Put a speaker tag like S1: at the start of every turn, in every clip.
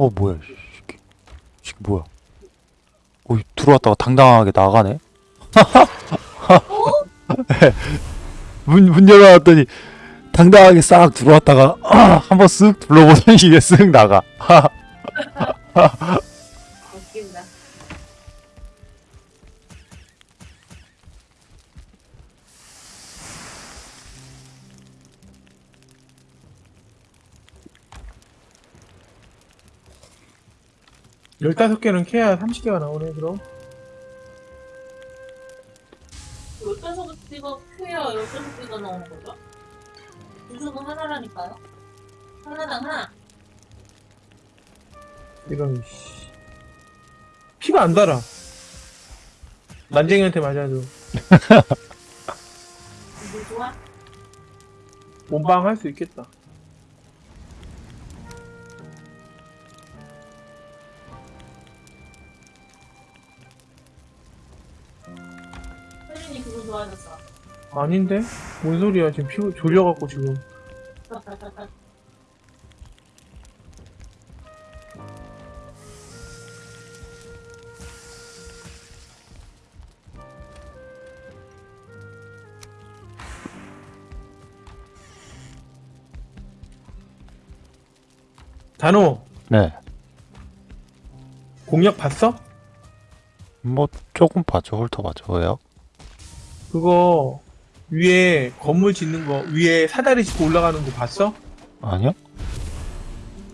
S1: 어 뭐야 이 새끼. 이 새끼 뭐야? 어 들어왔다가 당당하게 나가네? 문, 문 열어놨더니 당당하게 싹 들어왔다가 한번 쓱 둘러보더니 이게 쓱 나가
S2: 15개는 캐야 30개가 나오네 그럼.
S3: 15개가 캐야 15개가 나오는 거죠? 주소는 하나라니까요. 하나당 하나.
S2: 이런 피가 안 달아. 난쟁이한테 맞아도
S3: 이거 좋아?
S2: 몸방 할 수 있겠다.
S3: 좋아졌어.
S2: 아닌데? 뭔 소리야 지금 피 졸려갖고 지금 단호
S1: 네
S2: 공략 봤어?
S1: 뭐 조금 봐줘 훑어 봐줘 왜요?
S2: 그거 위에 건물 짓는 거 위에 사다리 짚고 올라가는 거 봤어?
S1: 아니요?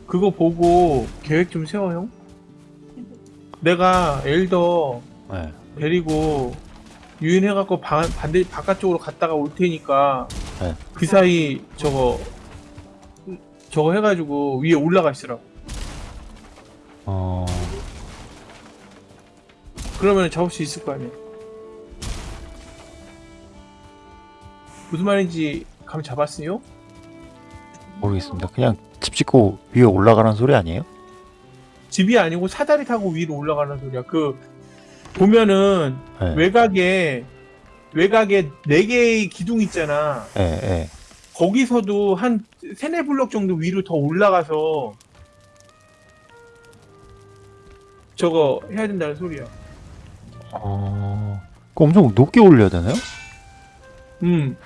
S2: 그거 보고 계획 좀 세워 형 내가 엘더
S1: 네
S2: 데리고 유인해갖고 반, 반대 바깥쪽으로 갔다가 올 테니까
S1: 네.
S2: 그 사이 저거 저거 해가지고 위에 올라가 있으라고
S1: 어...
S2: 그러면 잡을 수 있을 거 아니야 무슨 말인지 감 잡았어요?
S1: 모르겠습니다 그냥 집 짓고 위에 올라가라는 소리 아니에요?
S2: 집이 아니고 사다리 타고 위로 올라가는 소리야 그 보면은
S1: 네
S2: 외곽에 외곽에 네 개의 기둥 있잖아
S1: 예, 예.
S2: 거기서도 한 세네 블럭 정도 위로 더 올라가서 저거 해야 된다는 소리야.
S1: 어... 그거 엄청 높게 올려야 되나요?
S2: 음.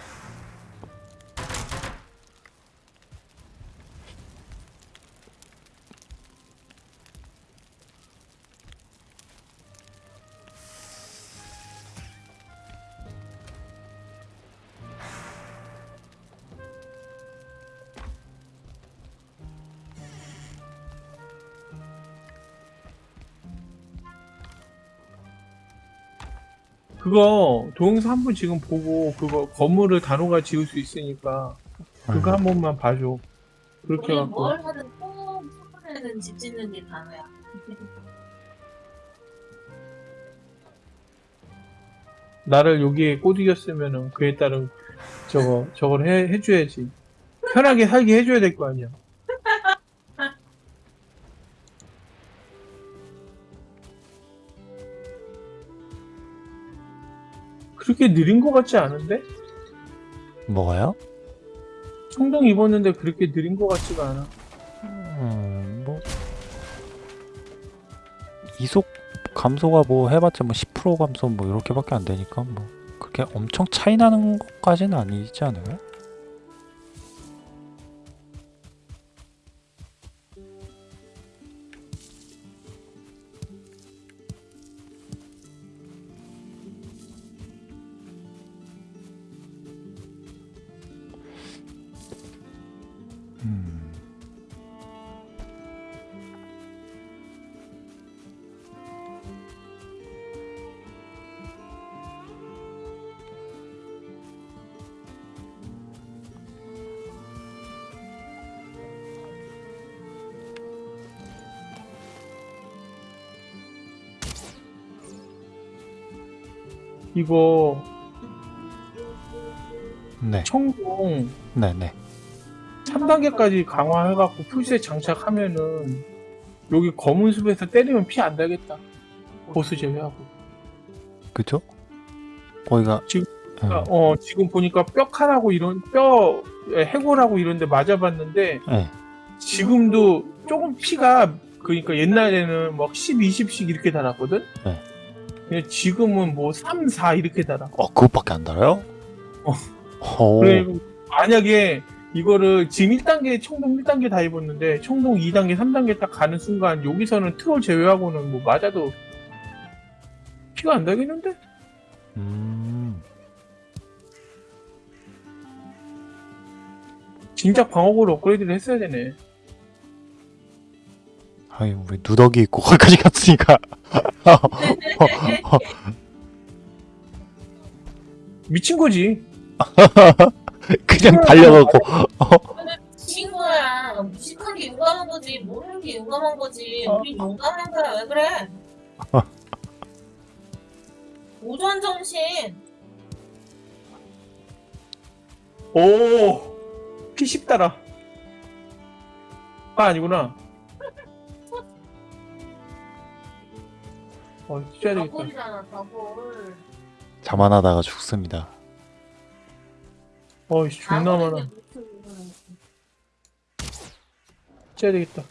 S2: 그거 동영상 한 번 지금 보고 그거 건물을 단호가 지을 수 있으니까 그거 한 번만 봐줘. 그렇게
S3: 우리
S2: 해갖고
S3: 뭘 하든 꼭 첫번에는 집 짓는 게 단어야.
S2: 나를 여기에 꼬드겼으면은 그에 따른 저거 저걸 해 해줘야지. 편하게 살게 해줘야 될 거 아니야. 그렇게 느린 거 같지 않은데?
S1: 뭐가요?
S2: 청동 입었는데 그렇게 느린 거 같지가 않아.
S1: 음, 뭐 이속 감소가 뭐 해봤자 뭐 10% 감소 뭐 이렇게밖에 안 되니까 뭐 그렇게 엄청 차이 나는 것까지는 아니지 않아요?
S2: 이거
S1: 네,
S2: 청동
S1: 네, 네.
S2: 3단계까지 강화해갖고 풀셋 장착하면은 여기 검은 숲에서 때리면 피 안 달겠다. 보스 제외하고.
S1: 그죠? 거기가
S2: 지금-
S1: 음,
S2: 어 지금 보니까 뼈칼하고 이런 뼈 에, 해골하고 이런데 맞아봤는데
S1: 네.
S2: 지금도 조금 피가 그러니까 옛날에는 막 10, 20씩 이렇게 달았거든?
S1: 네.
S2: 근데 지금은 뭐 3, 4 이렇게 달아.
S1: 어 그것밖에 안 달아요?
S2: 어.
S1: 오.
S2: 그래, 만약에 이거를 지금 1단계, 총동 1단계 다 입었는데, 총동 2단계, 3단계 딱 가는 순간, 여기서는 트롤 제외하고는 뭐 맞아도 피가 안 나겠는데?
S1: 음.
S2: 진짜 방어구를 업그레이드를 했어야 되네.
S1: 아니 우리 누더기 있고 거기까지 갔으니까
S2: 미친 거지.
S1: 그냥 달려가고
S3: 친구야 무식한 게 용감한 거지 모르는 게 용감한 거지
S2: 어.
S3: 우리 용감한 거야 왜 그래 오전 정신
S2: 오, 피 10달아. 아, 아니구나. 어, 쪄야 되겠다.
S3: 다골이잖아 다골
S1: 자만하다가 죽습니다.
S2: 어, 씨, 존나 많아. 쪄야 되겠다.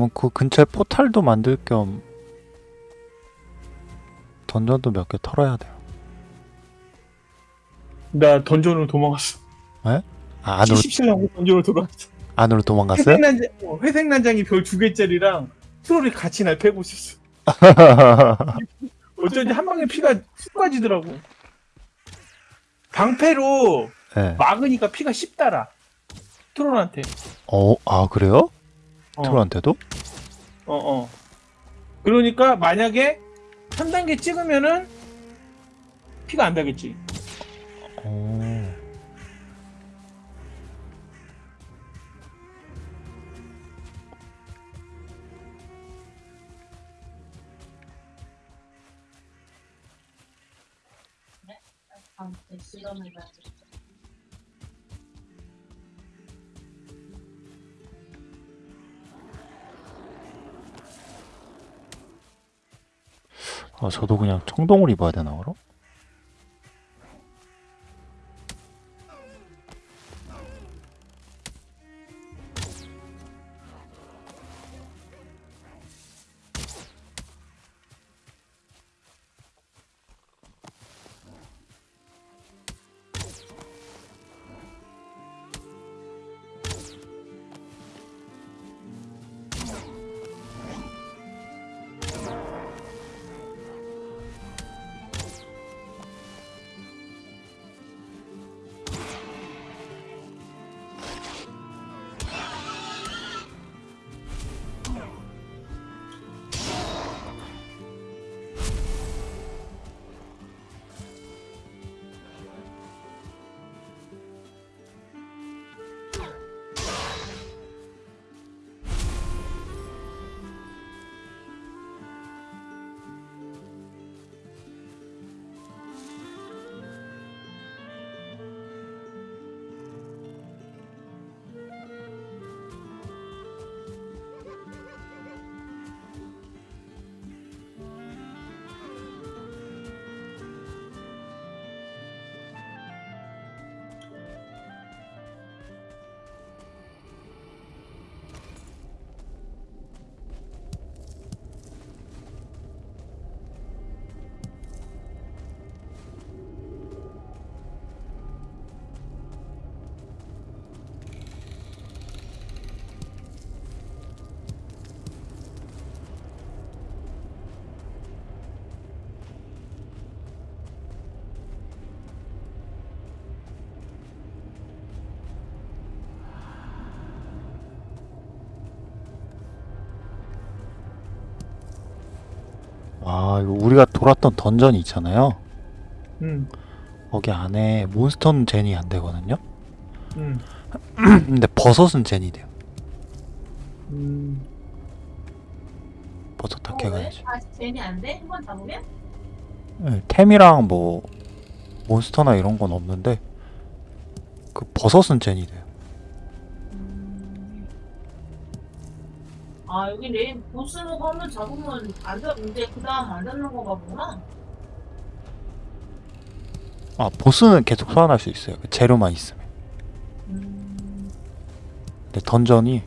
S1: 그러면 그 근처에 포탈도 만들 겸 던전도 몇 개 털어야 돼요.
S2: 나 던전으로 도망갔어.
S1: 아, 안으로
S2: 77하고 던전으로 돌아갔어.
S1: 안으로 도망갔어요?
S2: 회색 난장, 어, 회색 난장이 별 두 개짜리랑 트롤이 같이 날 패고 있었어. 어쩐지 한 방에 피가 훅 빠지더라고. 방패로
S1: 네.
S2: 막으니까 피가 10달아. 트롤한테.
S1: 어, 아 그래요?
S2: 어,
S1: 트롤한테도?
S2: 어, 어. 그러니까 만약에 한 단계 찍으면은 피가 안 나겠지.
S1: 어.
S3: 아무
S1: 아 저도 그냥 청동을 입어야 되나 그럼? 아 이거 우리가 돌았던 던전이 있잖아요.
S2: 음,
S1: 거기 안에 몬스터는 젠이 안 되거든요.
S2: 음,
S1: 근데 버섯은 젠이 돼요.
S2: 음.
S1: 버섯 다
S3: 어,
S1: 캐가야지.
S3: 왜? 아 쟤니 안 돼? 한 번 잡으면?
S1: 네, 템이랑 뭐 몬스터나 이런 건 없는데 그 버섯은 젠이 돼요.
S3: 레인 보스로 한번 잡으면 안 잡, 이제 그 다음 안 잡는 거가 보구나.
S1: 아 보스는 계속 소환할 수 있어요. 그 재료만 있으면.
S3: 음,
S1: 근데 던전이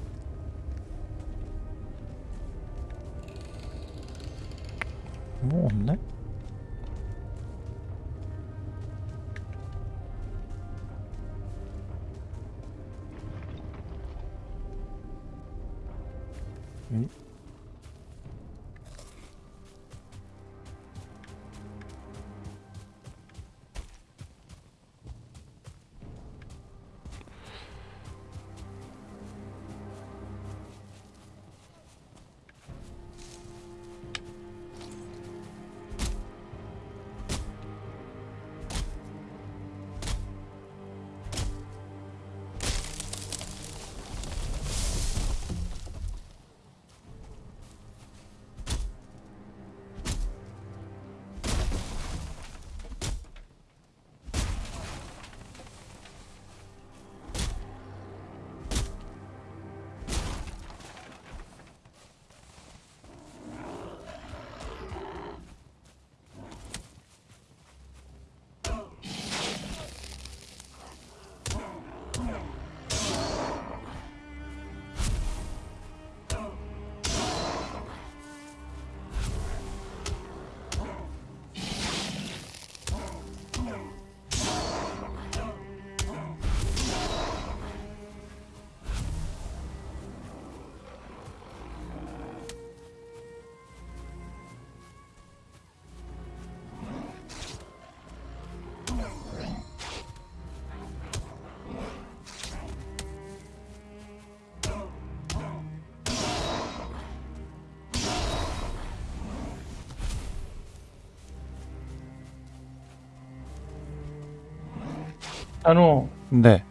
S2: 단호
S1: 네.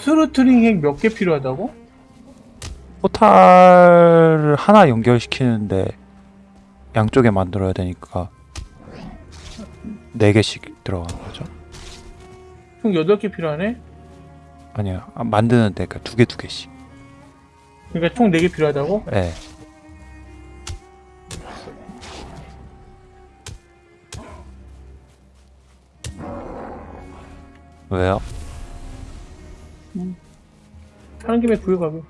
S2: 스루트링 핵 몇 개 필요하다고?
S1: 포탈을 하나 연결시키는데 양쪽에 만들어야 되니까 4개씩 들어가는 거죠.
S2: 총 8개 필요하네?
S1: 아니요. 아, 만드는데 그러니까 두개 두 개씩.
S2: 그러니까 총 4개 필요하다고?
S1: 예. 왜요?
S2: 하는 김에 구해가게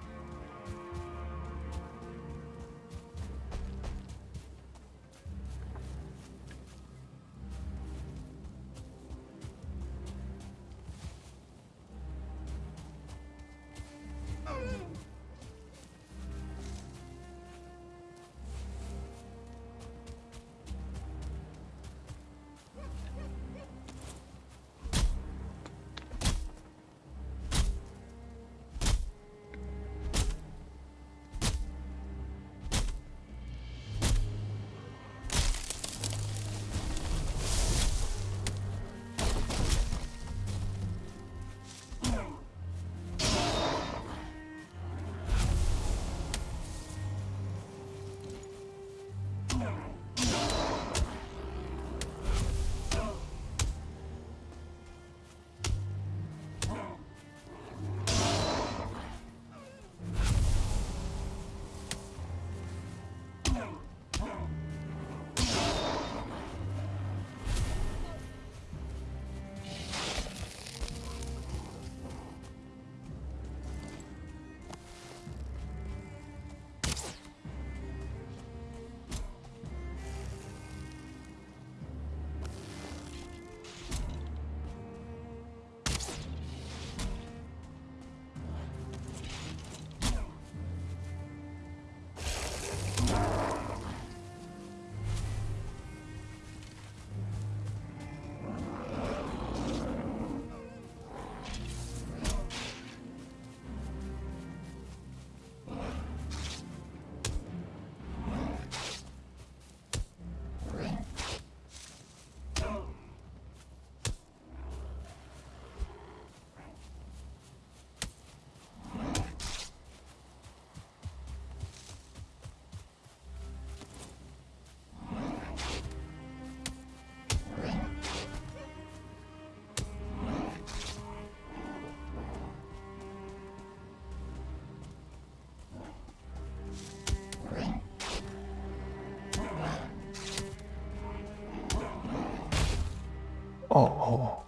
S1: 어, 어.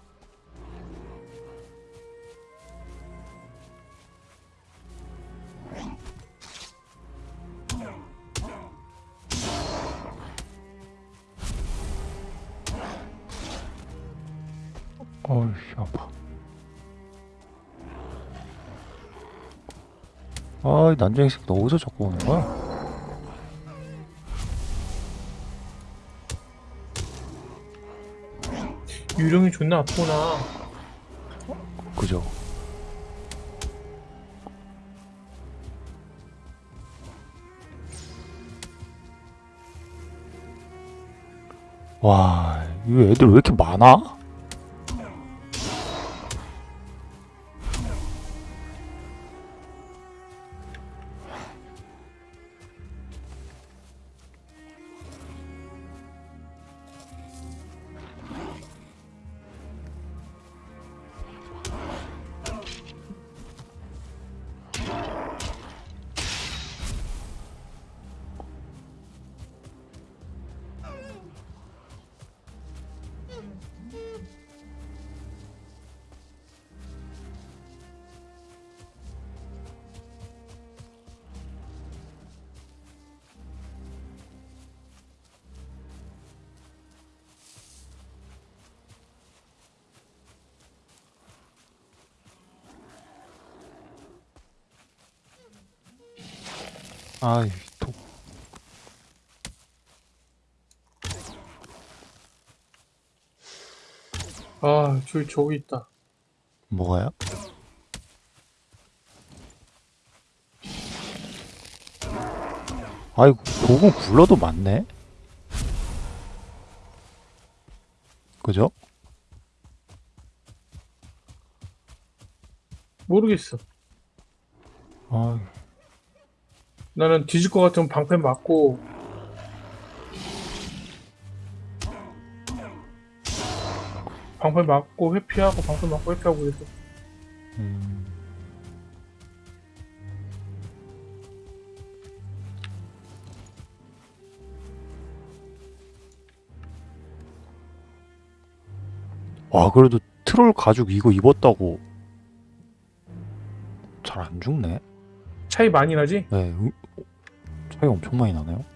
S1: 어이, 아파. 아, 이 난쟁이 새끼 너 어디서 자꾸 오는 거야?
S2: 유령이 존나 아프구나.
S1: 그죠? 와, 이 애들 왜 이렇게 많아? 아이, 또
S2: 아, 저기 저기 있다.
S1: 뭐가요? 아이고, 곡은 굴러도 많네? 그죠?
S2: 모르겠어.
S1: 아,
S2: 나는 뒤질 것 같으면 방패 맞고 방패 맞고 회피하고 방패 맞고 회피하고 그랬어.
S1: 음. 와, 그래도 트롤 가죽 이거 입었다고 잘 안 죽네.
S2: 차이 많이 나지?
S1: 네, 음, 차이 엄청 많이 나네요.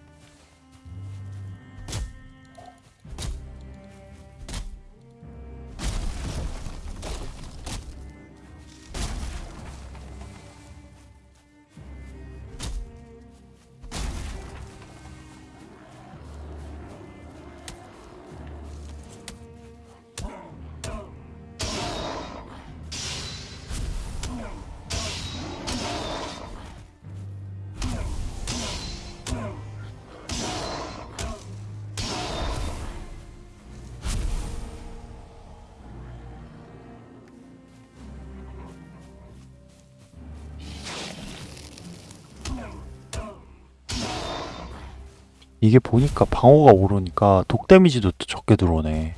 S1: 이게 보니까 방어가 오르니까 독 데미지도 또 적게 들어오네.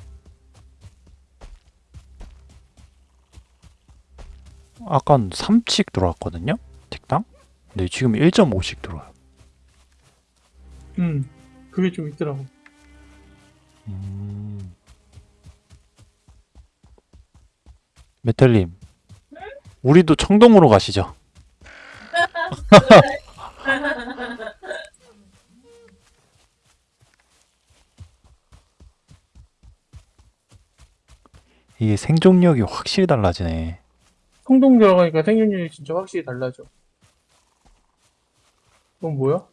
S1: 아깐 3씩 들어왔거든요? 틱당? 근데 지금 1.5씩 들어와요.
S2: 음, 그게 좀 있더라고.
S1: 음. 메텔님, 우리도 청동으로 가시죠. 이게 생존력이 확실히 달라지네.
S2: 성동 들어가니까 생존율이 진짜 확실히 달라져. 그건 뭐야?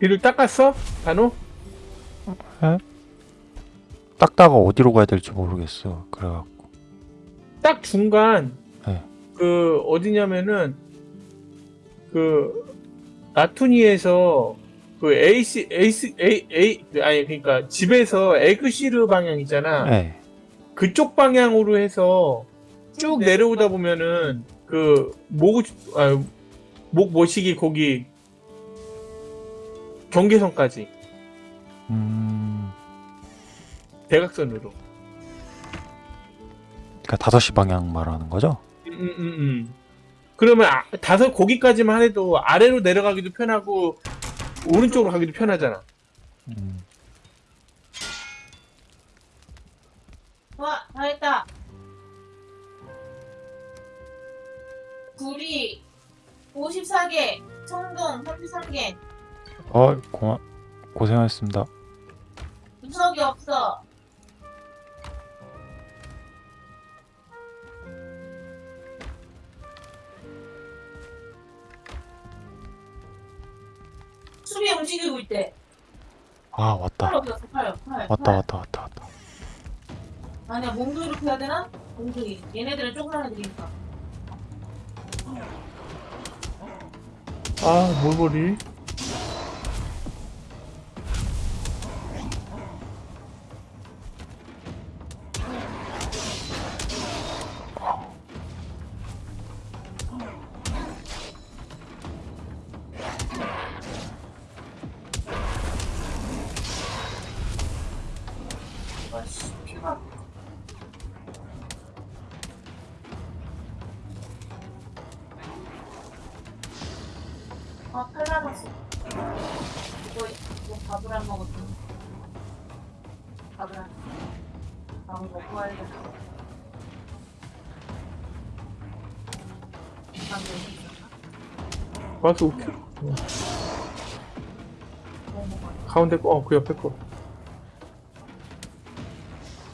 S2: 이를 닦았어? 단호?
S1: 닦다가 어디로 가야 될지 모르겠어. 그래갖고.
S2: 딱 중간
S1: 네.
S2: 그 어디냐면은 그 나투니에서 그 에이시 에이스 에이 에이 아니 그러니까 집에서 에그시르 방향 있잖아
S1: 네.
S2: 그쪽 방향으로 해서 쭉 내려오다 보면은 그목 아, 목 모시기 거기 경계선까지
S1: 음,
S2: 대각선으로.
S1: 그러니까 5시 방향 말하는 거죠?
S2: 음, 음, 음, 음. 그러면 아, 다섯 거기까지만 해도 아래로 내려가기도 편하고 오른쪽으로 가기도 편하잖아.
S1: 음,
S3: 와, 다 했다. 구리 54개, 청동 33개,
S1: 어, 고마, 고생하셨습니다.
S3: 구석이 없어. 수비 움직이고 있대.
S1: 아, 왔다.
S3: 팔 없었어, 팔, 팔.
S1: 왔다,
S3: 팔.
S1: 왔다, 왔다, 왔다.
S3: 아니야, 몸도 이렇게 해야 되나? 몸뚱이. 얘네들은 조그만 애들이니까.
S2: 아, 몰골이.
S3: 먹었나?
S2: 가운데 거, 어, 그 옆에 거.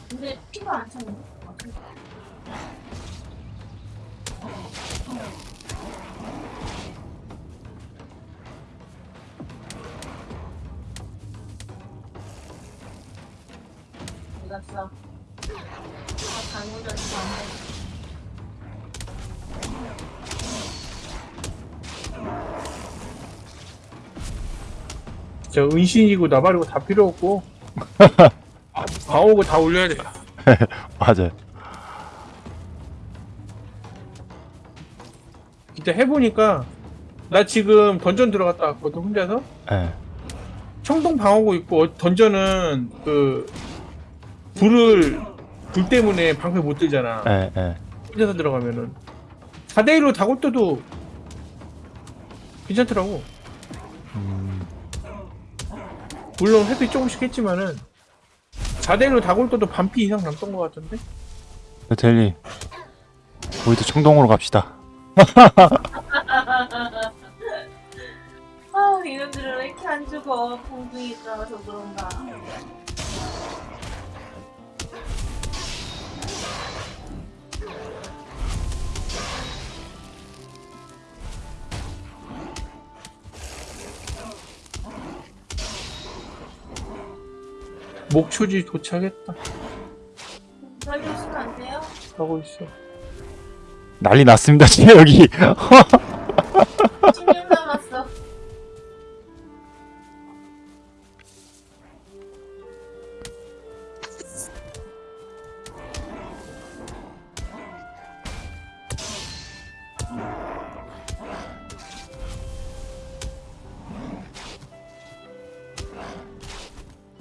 S3: 근데 피가 안. 어디 갔어? 아, 잘못했어.
S2: 진짜 은신이고 나발이고 다 필요 없고. 방어구 다 올려야 돼.
S1: 맞아요.
S2: 진짜 해보니까 나 지금 던전 들어갔다 왔거든 혼자서.
S1: 예.
S2: 청동 방어구 있고 어, 던전은 그 불을 불 때문에 방패 못 들잖아.
S1: 예, 예.
S2: 혼자서 들어가면은 4대1로 다골도도 괜찮더라고.
S1: 음,
S2: 물론 회피 조금씩 했지만은 4대1로 다골도도 반피 이상 남던 것 같던데?
S1: 델리. 우리도 청동으로 갑시다.
S3: 아, 이놈들은 왜 이렇게 안 죽어? 공중이 있어서 그런가.
S2: 목초지 도착했다.
S3: 살려주시면 안 돼요?
S2: 하고 있어.
S1: 난리 났습니다, 지금 여기.
S3: 16 남았어.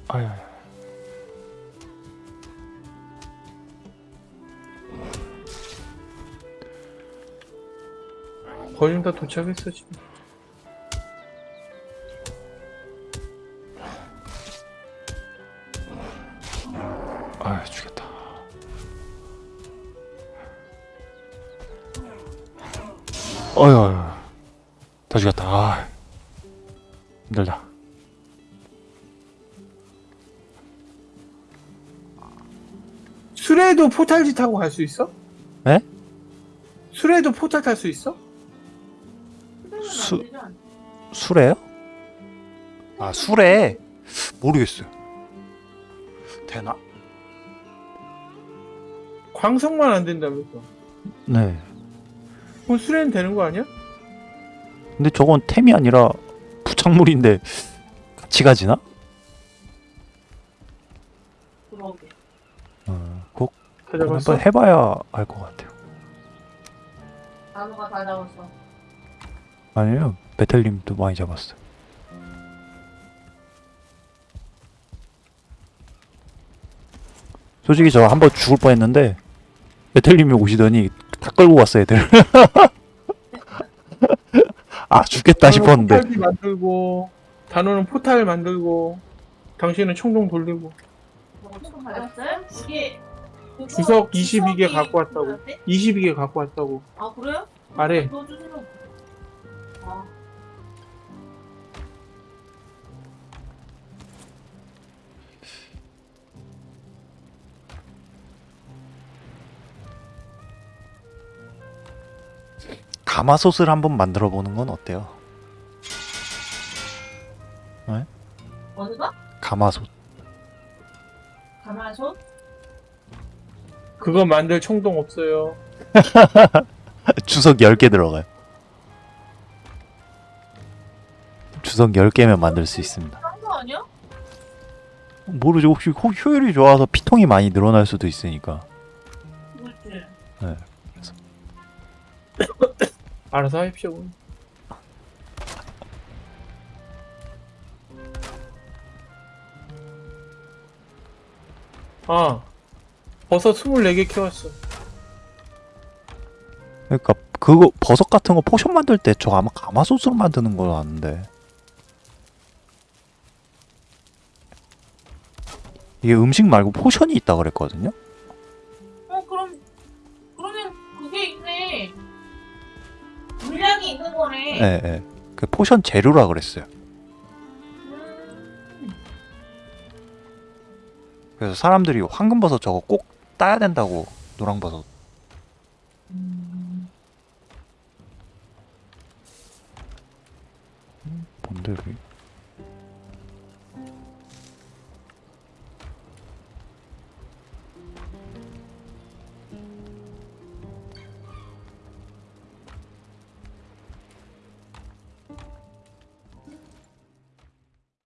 S1: 아유,
S2: 거의 다 도착했어 지금.
S1: 아유, 죽겠다. 어휴, 어휴. 다 죽였다. 아, 힘들다.
S2: 술에도 포탈지 타고 갈 수 있어?
S1: 네?
S2: 술에도 포탈 탈 수 있어?
S1: 술에요? 아, 술에? 모르겠어요. 되나?
S2: 광석만 안 된다면서.
S1: 네.
S2: 그럼 술에는 되는 거 아니야?
S1: 근데 저건 템이 아니라 부착물인데 같이 가지나?
S3: 그러게.
S1: 어, 그거
S2: 찾아봤어?
S1: 한번 해봐야 알 것 같아요.
S3: 나무가 다 잡았어.
S1: 아니요 메텔님도 많이 잡았어. 솔직히 저 한 번 죽을 뻔했는데 메텔님이 오시더니 다 끌고 갔어 애들. 아 죽겠다 싶었는데
S2: 포탈기 만들고 단호는 포탈 만들고 당신은 총동 돌리고 주석 22개
S3: 주석이
S2: 갖고 왔다고.
S3: 뭐였대?
S2: 22개 갖고 왔다고
S3: 아 그래요?
S2: 아래
S1: 가마솥을 한번 만들어 보는 건 어때요?
S3: 어디가?
S1: 가마솥.
S3: 가마솥?
S2: 그거 만들 총동 없어요
S1: 주석 10개 들어가요. 주석 10개면 만들 수 있습니다.
S3: 딴거 아니야?
S1: 모르죠. 혹시 효- 효율이 좋아서 피통이 많이 늘어날 수도 있으니까.
S3: 그렇지.
S2: 알아서 하십시오 아 버섯 24개 키웠어
S1: 그러니까 그거 버섯 같은 거 포션 만들 때 저 아마 가마솥으로 만드는 거 아는데. 이게 음식 말고 포션이 있다 그랬거든요. 예, 예. 그 포션 재료라 그랬어요.
S3: 음.
S1: 그래서 사람들이 황금버섯 저거 꼭 따야 된다고 노랑버섯.
S3: 음.
S1: 뭔데 여기?